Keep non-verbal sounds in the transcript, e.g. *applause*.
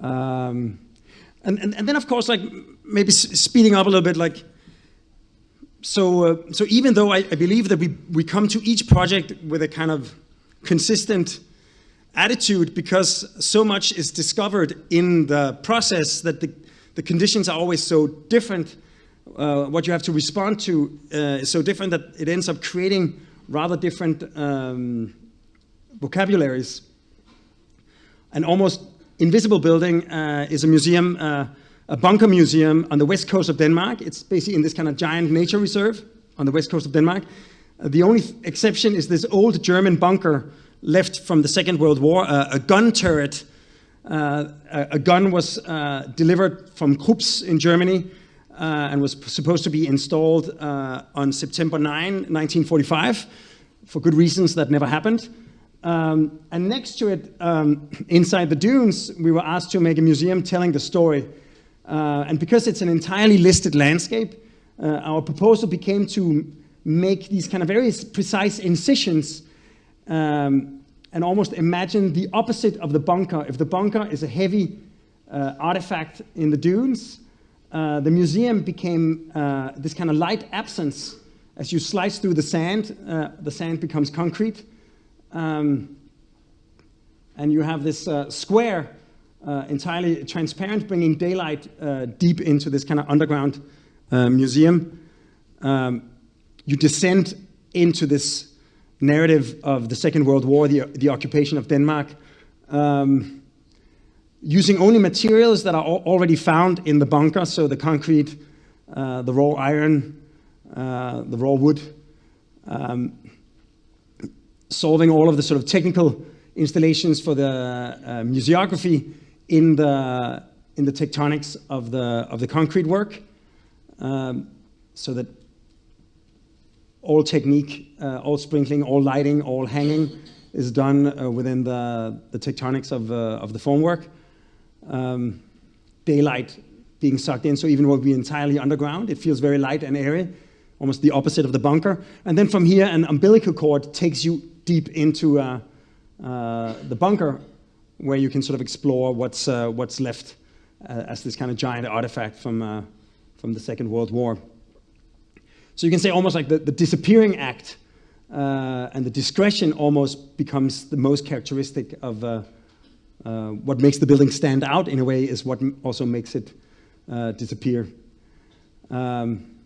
Um, and, and, and then of course, like maybe speeding up a little bit, like, so, uh, so even though I, I, believe that we, we come to each project with a kind of consistent attitude because so much is discovered in the process that the, the conditions are always so different, uh, what you have to respond to uh, is so different that it ends up creating rather different um, vocabularies. And almost invisible building uh, is a museum, uh, a bunker museum on the west coast of Denmark. It's basically in this kind of giant nature reserve on the west coast of Denmark. Uh, the only exception is this old German bunker left from the Second World War, uh, a gun turret. Uh, a, a, gun was uh, delivered from Krupp's in Germany and was supposed to be installed on September 9, 1945. For good reasons, that never happened. Um, and next to it, um, *clears throat* inside the dunes, we were asked to make a museum telling the story. Uh, and because it's an entirely listed landscape, uh, our proposal became to make these kind of very precise incisions um, and almost imagine the opposite of the bunker. If the bunker is a heavy uh, artifact in the dunes, uh, the museum became uh, this kind of light absence. As you slice through the sand, uh, the sand becomes concrete. Um, and you have this uh, square, uh, entirely transparent, bringing daylight uh, deep into this kind of underground uh, museum. Um, you descend into this narrative of the Second World War, the, the occupation of Denmark, um, using only materials that are already found in the bunker, so the concrete, uh, the raw iron, the raw wood. Um, solving all of the sort of technical installations for the uh, museography in the, in the tectonics of the, of the concrete work um, so that all technique, uh, all sprinkling, all lighting, all hanging is done uh, within the, the tectonics of, uh, of the formwork. Um, daylight being sucked in, so even though we're entirely underground, it feels very light and airy, almost the opposite of the bunker. And then from here, an umbilical cord takes you deep into uh, uh, the bunker where you can sort of explore what's, uh, what's left as this kind of giant artifact from, from the Second World War. So you can say almost like the, the disappearing act uh, and the discretion almost becomes the most characteristic of uh, uh, what makes the building stand out in a way is what also makes it disappear. Um,